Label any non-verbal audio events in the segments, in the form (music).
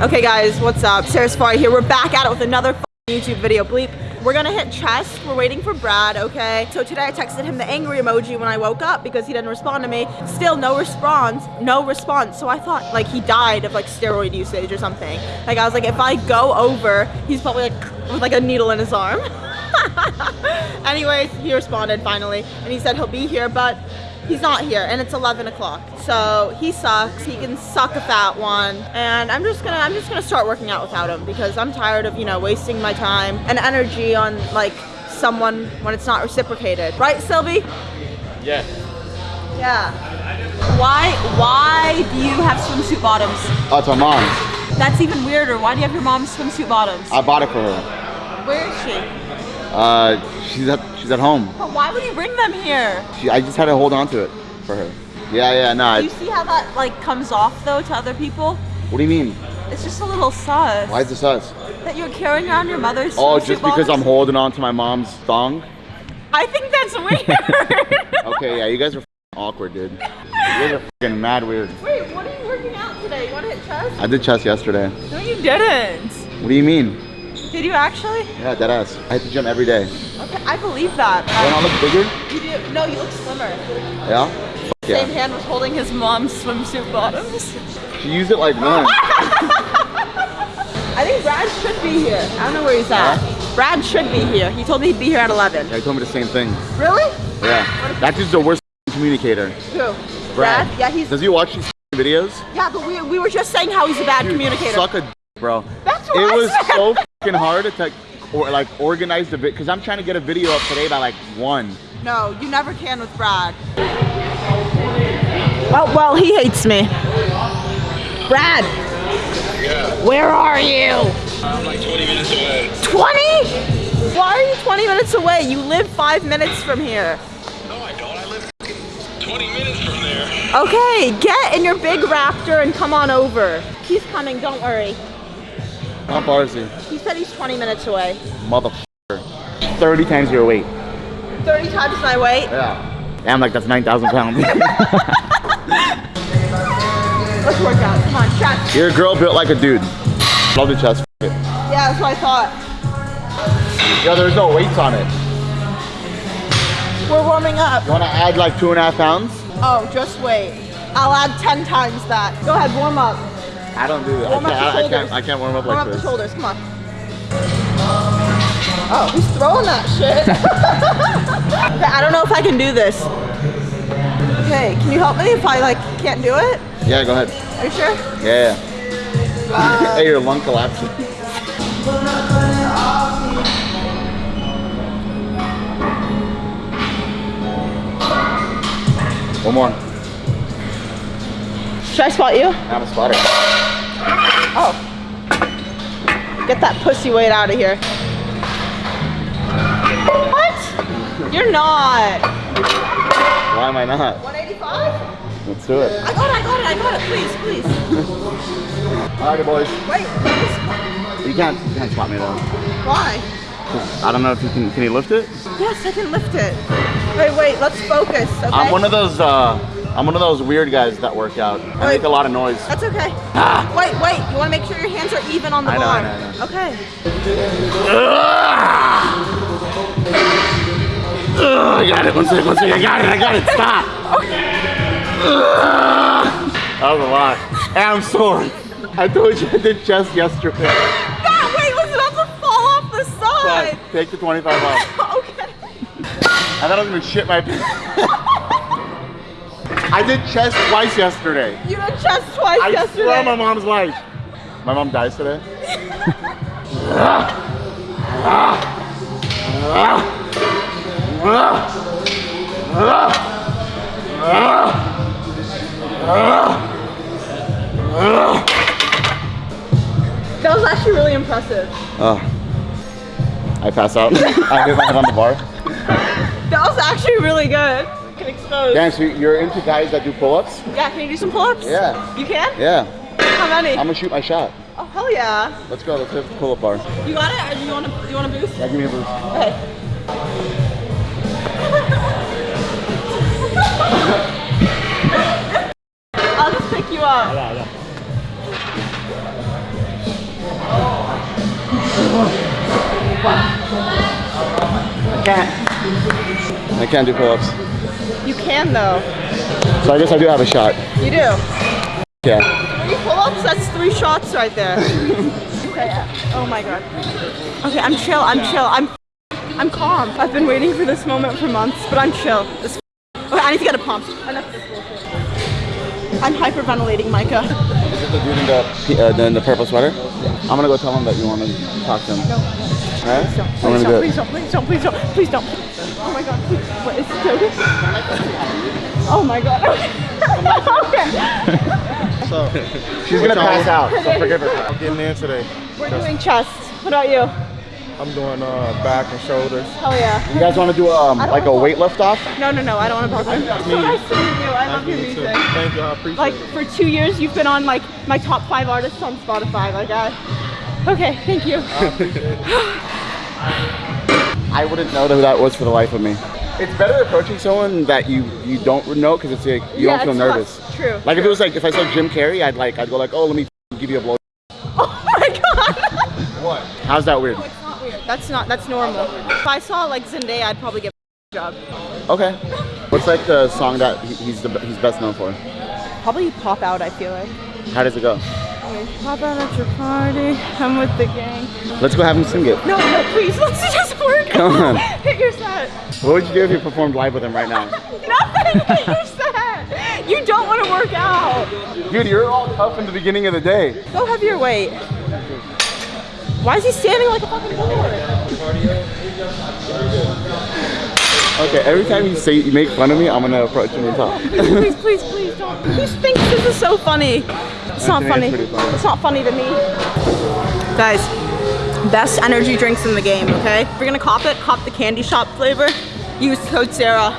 Okay guys, what's up? Sara Saffari here. We're back at it with another YouTube video bleep. We're gonna hit chest. We're waiting for Brad, okay? So today I texted him the angry emoji when I woke up because he didn't respond to me. Still no response, no response. So I thought like he died of like steroid usage or something. Like I was like, if I go over, he's probably like with like a needle in his arm. (laughs) Anyways, he responded finally and he said he'll be here, but he's not here and it's 11 o'clock. So he sucks. He can suck a fat one. And i'm just gonna i'm just gonna start working out without him because i'm tired of you know wasting my time and energy on like someone when it's not reciprocated. Right sylvie? Yeah. yeah. Why why do you have swimsuit bottoms? Oh, it's my mom's. that's even weirder. Why do you have your mom's swimsuit bottoms? I bought it for her. where is she Uh, she's at she's at home. but why would you bring them here She, I just had to hold on to it for her. Yeah, yeah, nah. do you see how that like comes off though to other people What do you mean? it's just a little sus Why is this us? that you're carrying around your mother's Oh, just because I'm holding on to my mom's thong? I think that's (laughs) weird. Okay, yeah, you guys are awkward, dude. (laughs) You guys are fucking mad weird. Wait, what are you working out today? You want to hit chest? I did chest yesterday. No, you didn't. What do you mean? Did you actually? Yeah, dead ass. I hit the gym every day. Okay, I believe that. Do I look bigger? You do. No, you look slimmer. Yeah? F- Same hand was holding his mom's swimsuit bottoms. She used it like (laughs) one. I think Brad should be here. I don't know where he's at. Brad should be here. He told me he'd be here at 11. Yeah, he told me the same thing. Really? Yeah. That dude's the worst (laughs) communicator. Who? Brad? Yeah, he's. Does he watch these (laughs) videos? Yeah, but we, we were just saying how he's a bad Dude, communicator. Suck a bro. That's what It I was said. so fucking hard to like, or like organize the vid because I'm trying to get a video up today by like one. No, you never can with Brad. Oh, well, he hates me. Brad, Yeah, where are you? I'm like 20 minutes away. 20? Why are you 20 minutes away? You live five minutes from here. No, I don't. I live 20 minutes from there. Okay, get in your big raptor and come on over. He's coming, don't worry. How far is he? He said he's 20 minutes away. Motherfucker. 30 times your weight. 30 times my weight. Yeah. Damn, like that's 9,000 pounds. (laughs) (laughs) Let's work out. Come on. You're a girl built like a dude. Love the chest. Yeah, that's what I thought. Yo, there's no weights on it. We're warming up. You wanna add like two and a half pounds? Oh, just wait. I'll add 10 times that. Go ahead, warm up. I don't do that. Warm I can't, the I, I shoulders. can't, I can't warm up Warm like up the shoulders, come on. Oh, he's throwing that shit. (laughs) okay, I don't know if I can do this. Okay, can you help me if I like can't do it? Yeah, go ahead. Are you sure? Yeah. (laughs) hey, your lung collapsing. (laughs) One more. Should I spot you? I'm a spotter. Oh. Get that pussy weight out of here. What? You're not. Why am I not? 185? Let's do it. I got it, I got it, I got it. Please, please. (laughs) Alrighty, boys. Wait, please. You can't, you can't spot me though. Why? I don't know if you can. Can you lift it? Yes, I can lift it. Wait, wait, let's focus, okay? I'm one of those. Uh, I'm one of those weird guys that work out. I Wait. make a lot of noise. That's okay. Ah. Wait, wait. You want to make sure your hands are even on the I know, bar. I know, I know. Okay. Ugh, I got it. One second. One second. I got it. I got it. Stop. Ugh. that was a lot. And I'm sore. I told you I did chest yesterday. That weight was about to fall off the But side. take the 25 off. (laughs) okay. I thought I was gonna shit my pants. I did chest twice yesterday. You did chest twice I yesterday. swear on my mom's life. My mom dies today. (laughs) That was actually really impressive. Oh. I pass out. (laughs) I hit my head on the bar. That was actually really good. Can expose. Damn, so you're into guys that do pull-ups? Yeah, can you do some pull-ups? Yeah. You can? Yeah. How many? I'm gonna shoot my shot. oh hell yeah. Let's go. Let's hit the pull-up bar. You got it? Or do you want to? Do you want to boost? Yeah, give me a boost. Okay. (laughs) I'll just pick you up. I can't. I can't do pull-ups. You can though. So I guess I do have a shot. You do. Yeah. Three pull-ups, that's three shots right there. (laughs) okay. Oh my god. Okay, I'm chill, I'm chill, I'm I'm calm. I've been waiting for this moment for months, but I'm chill. This okay, I need to get a pump. Enough this bullshit. I'm hyperventilating, Micah. Is it the dude in the, uh, the, in the purple sweater? Yeah. I'm gonna go tell him that you want to talk to him. Alright? Please don't, I'm please gonna don't, do please it. don't, please don't, please don't, please don't. Oh my god, please. What is it joking? Oh my god. (laughs) okay. So, (laughs) She's gonna pass out, so forgive her. I'm getting in today. We're doing chest. What about you? I'm doing uh, back and shoulders. Hell yeah. You guys want to do um, like a weight lift off? No, no, no, I don't want to talk about it. So nice to meet you. I love your Nice to meet you, music. too. Thank you. I appreciate Like it. for two years, you've been on like my top five artists on Spotify. Like I. Okay, thank you. (laughs) I wouldn't know who that was for the life of me. It's better approaching someone that you you don't know because it's like you Yeah, don't feel nervous. less- True. Like if it was like if I saw Jim Carrey, I'd like I'd go like, oh, let me give you a blow. (laughs) Oh my god. What? How's that weird? It's not weird. That's not. That's normal. If I saw like Zendaya, I'd probably get a job. Okay. What's like the song that he- he's the he's best known for? Probably pop out. I feel like. How does it go? Okay, pop out at your party. I'm with the gang. Let's go have him sing it. No, no, please. (laughs) Let's just work. Come on. (laughs) Hit your set. What would you do if you performed live with him right now? (laughs) Nothing. Hit your set. You don't want to work out. Dude, you're all tough in the beginning of the day. Go have your weight. Why is he standing like a fucking board? Okay, every time you say you make fun of me, I'm gonna approach him and talk. please, please, please don't. Who thinks this is so funny? It's not funny. it's funny. It's not funny to me. Guys, best energy drinks in the game, okay? If you're gonna cop it, cop the candy shop flavor. Use code Sara.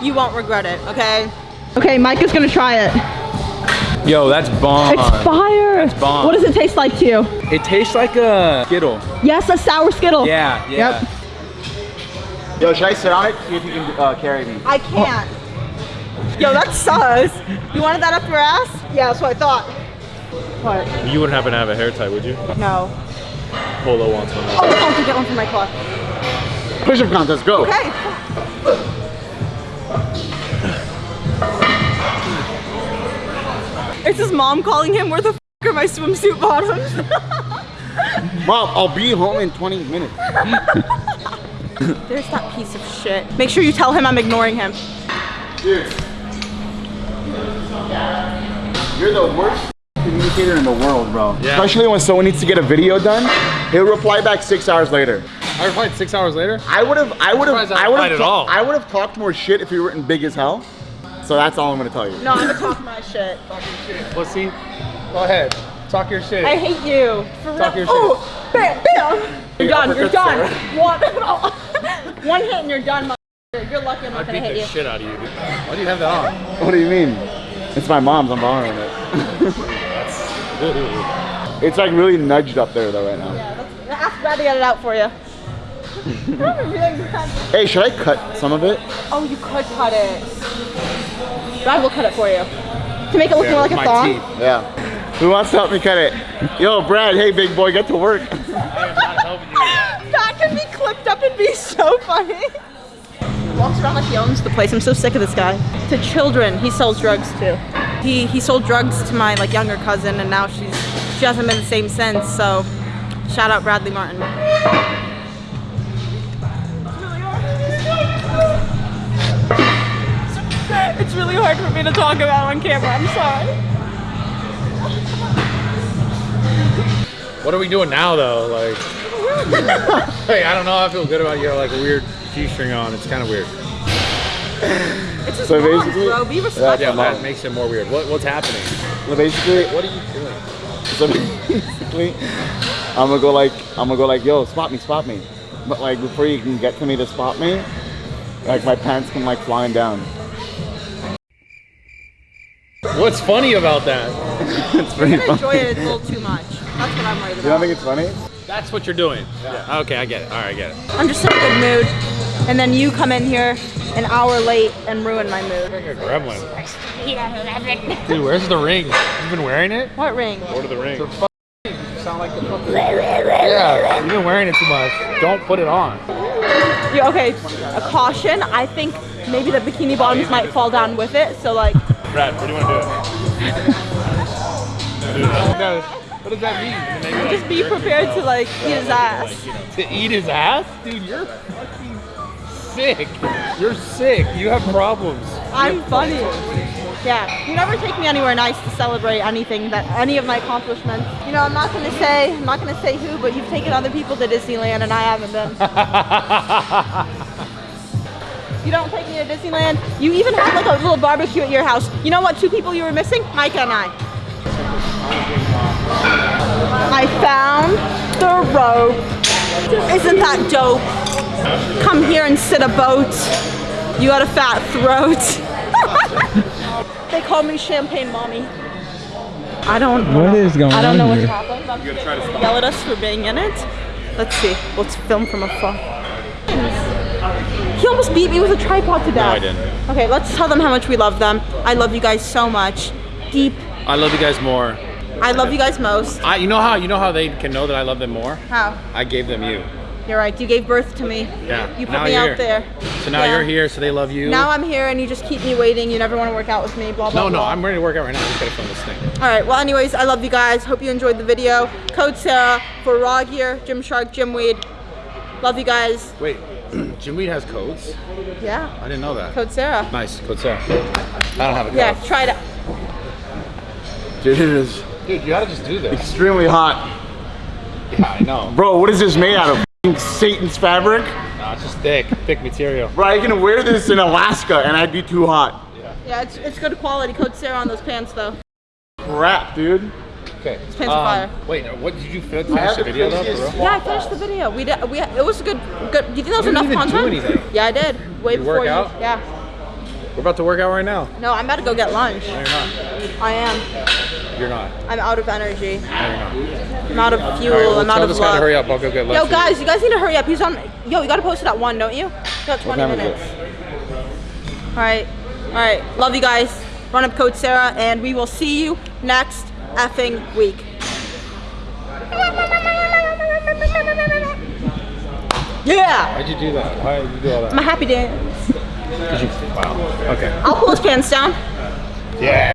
You won't regret it, okay? Okay, Mike is gonna try it. Yo, that's bomb. It's fire. That's bomb. What does it taste like to you? It tastes like a Skittle. Yes, a sour Skittle. Yeah, yeah. Yep. Yo, should I sit on it? See if you can uh, carry me. I can't. Yo, that's sus. You wanted that up your ass? Yeah, that's what I thought. What? You wouldn't happen to have a hair tie, would you? No. Polo wants one. Oh, I can get one for my car. Push-up contest, go. Okay. It's his mom calling him, where the f are my swimsuit bottoms? (laughs) Mom, I'll be home in 20 minutes. (laughs) There's that piece of shit. Make sure you tell him I'm ignoring him. Dude. You're the worst communicator in the world, bro. Yeah. Especially when someone needs to get a video done, he'll reply back six hours later. I replied six hours later. I would have, I would have, I I would have. I would have talked more shit if you were in big as hell. So that's all I'm gonna tell you. No, I'm gonna talk my shit. (laughs) Talk Let's see. Go ahead. Talk your shit. I hate you. For real. Talk your oh, bam, bam. You're done, you're done. (laughs) One, (laughs) one hit and you're done, motherfucker. You're lucky I'm not beat gonna hit the shit out of you, dude. Why do you have that on? What do you mean? It's my mom's. I'm borrowing it. (laughs) it's like really nudged up there though right now. Yeah, let's ask Brad to get it out for you. I'm really glad. Hey, should I cut some of it? Oh, you could cut it. Brad will cut it for you. To make it look Yeah, more like a my thong. teeth. Yeah. Who wants to help me cut it? Yo, Brad. Hey, big boy, get to work. (laughs) that could be clipped up and be so funny. Walks around like he owns the place. I'm so sick of this guy. To children, he sells drugs to. He he sold drugs to my like younger cousin, and now she's she hasn't been the same since. So, shout out Bradley Martin. It's really hard for me to talk about on camera. I'm sorry. What are we doing now, though? Like, (laughs) hey, I don't know. I feel good about your like a weird G-string on. It's kind of weird. (laughs) It's his So mom, basically- bro. Be respectful. Yeah, that makes it more weird. What, what's happening? So basically, What are you doing? so basically, I'm gonna go like, I'm gonna go like, yo, spot me, spot me. But like before you can get to me to spot me, like my pants come like flying down. What's funny about that? (laughs) It's pretty I funny. enjoy it a little too much. That's what I'm worried You don't think it's funny? That's what you're doing. Yeah. Okay, I get it. All right, I get it. I'm just in a good mood, and then you come in here an hour late and ruin my mood. Like a gremlin. Dude, where's the ring? You've been wearing it? What ring? Lord of the Rings. sound like the fucking. Yeah, you've been wearing it too much. Don't put it on. Yeah, okay, a caution. I think maybe the bikini bottoms might fall down with it. So like, Brad, what do you want to do? (laughs) what does that mean? just be prepared to like eat his ass. To eat his ass? Dude, you're fucking sick. You're sick. You have problems. I'm funny. Yeah, you never take me anywhere nice to celebrate anything that any of my accomplishments. You know, I'm not gonna say, I'm not gonna say who, but you've taken other people to Disneyland and I haven't been. (laughs) You don't take me to Disneyland. You even had like a little barbecue at your house. You know what? Two people you were missing? Micah and I. I found the rope. Isn't that dope? Come here and sit a boat. You got a fat throat. (laughs) they call me Champagne Mommy. I don't know. What is going I don't on know what's here? happening. I'm gonna yell at us for being in it. Let's see. Let's film from afar. He almost beat me with a tripod to death. I didn't. Okay, let's tell them how much we love them. I love you guys so much. Deep. I love you guys more. I love you guys most. I, you know how you know how they can know that I love them more? How? I gave them you. You're right. You gave birth to me. Yeah. You put now me out here. there. So now Yeah. you're here, so they love you. Now I'm here and you just keep me waiting. You never want to work out with me. Blah blah. no, no, blah. I'm ready to work out right now. I just gotta film this thing. All right. Well, anyways, I love you guys. Hope you enjoyed the video. Code Sara for Raw Gear, Gymshark, Gymweed. Love you guys. Wait, (clears throat) Jim Weed has codes? Yeah. I didn't know that. Code Sara. Nice, code Sara. I don't have a code. Yeah. Try it. Dude, it is Dude, you gotta just do this. extremely hot. Yeah, I know. Bro, what is this made out of? F***ing Satan's fabric? No, it's just thick, thick material. Bro, I can wear this in Alaska and I'd be too hot. Yeah, it's, it's good quality. Code Sara on those pants though. Crap, dude. Okay. pants are um, fire. Wait, what did you finish the the video though. Yeah, I finished the video. We did. We it was a good. Good. Do you think that was You enough didn't even do content? anything. Yeah, I did. Way You before work you. Yeah. We're about to work out right now. No, I'm about to go get lunch. No, you're not. I am. You're not. I'm out of energy. No, you're not. I'm out of fuel. Right, well, I'm out of this guy to hurry up. I'll go get lunch. Yo, guys, you guys need to hurry up. He's on. Yo, you gotta post it at one, don't you? You got 20 minutes. All right. All right. Love you guys. Run up code Sara, and we will see you next effing week. Yeah. Why'd you do that? Why did you do all that? I'm happy dance. You, wow. Okay. I'll pull his pants down. Yeah.